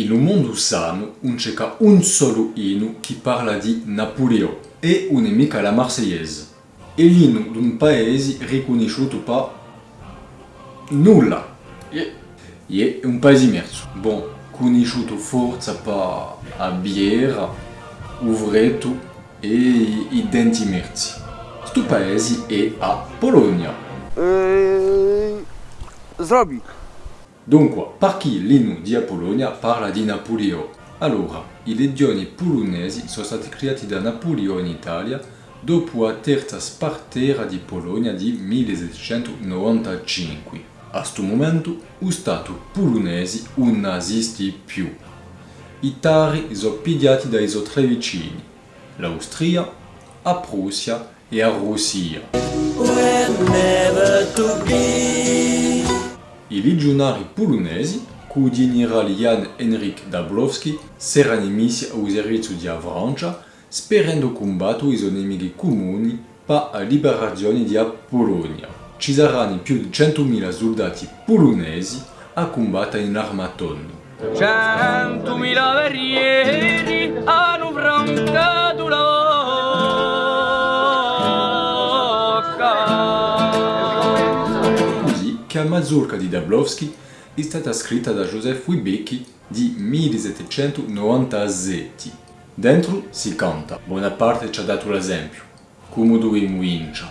Un mondo sano non c'è un solo inno che parla di Napoleon e un è mica la Marseillaise. E l'inno di un paese riconosciuto per nulla. E è un paese immerso. Bon, conosciuto forza per la birra, uvretto e i denti immersi. Sto paese è a Polonia. Eee, zrobi. Dunque, per chi l'inno di Apollonia parla di Napoleon? Allora, i legioni polonesi sono stati creati da Napoleone in Italia dopo la terza spartera di Polonia di 1795. A questo momento, lo Stato polonese non esiste più. I tari sono pigliati dai suoi tre vicini, l'Austria, la Prussia e la Russia. I legionari polonesi, il generale Jan Henryk Dabrowski, si erano al servizio di Francia, sperando combattere i suoi nemici comuni per la liberazione di Polonia. Ci saranno più di 100.000 soldati polonesi a combattere in armatondo. Centomila guerrieri Che la mazurka di Dabrowski è stata scritta da Joseph Wibecki di 1797. Dentro si canta, Bonaparte ci ha dato l'esempio, come dovremmo vincere.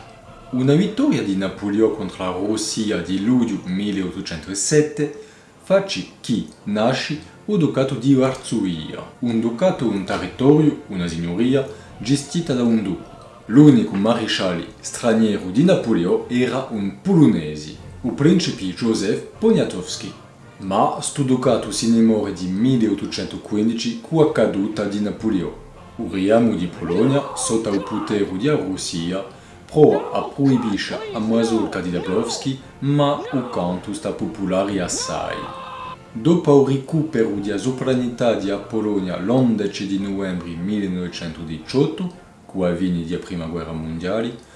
Una vittoria di Napoleone contro la Russia di luglio 1807 face chi nasce il Ducato di Varsovia. Un ducato un territorio, una signoria, gestita da un duca. L'unico maresciallo straniero di Napoleone era un polonese, il principe Joseph Poniatowski. Ma si ne muore di 1815 con la caduta di Napoleone. Il riamo di Polonia, sotto il potere di Russia, prova a proibire la mazurka di Dabrowski, ma il canto sta popolare assai. Dopo il recupero della sovranità di Polonia l'11 di novembre 1918, con la fine della Prima Guerra Mondiale,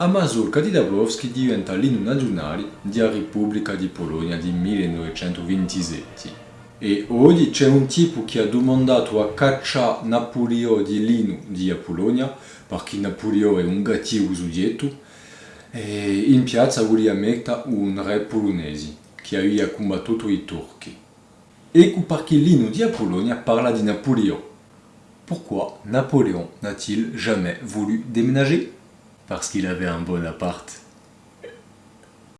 la mazurka di Dabrowski diventa l'inno nazionale della Repubblica di Polonia di 1927. E oggi c'è un tipo che ha domandato a cacciare Napoleone di l'inno di Polonia, perché Napoleone è un cattivo soggetto, e in piazza voleva mettere un re polonese che aveva combattuto i turchi. Ecco perché l'inno di Polonia parla di Napoleone. Pourquoi Napoléon n'a-t-il jamais voulu déménager Parce qu'il avait un Bonaparte.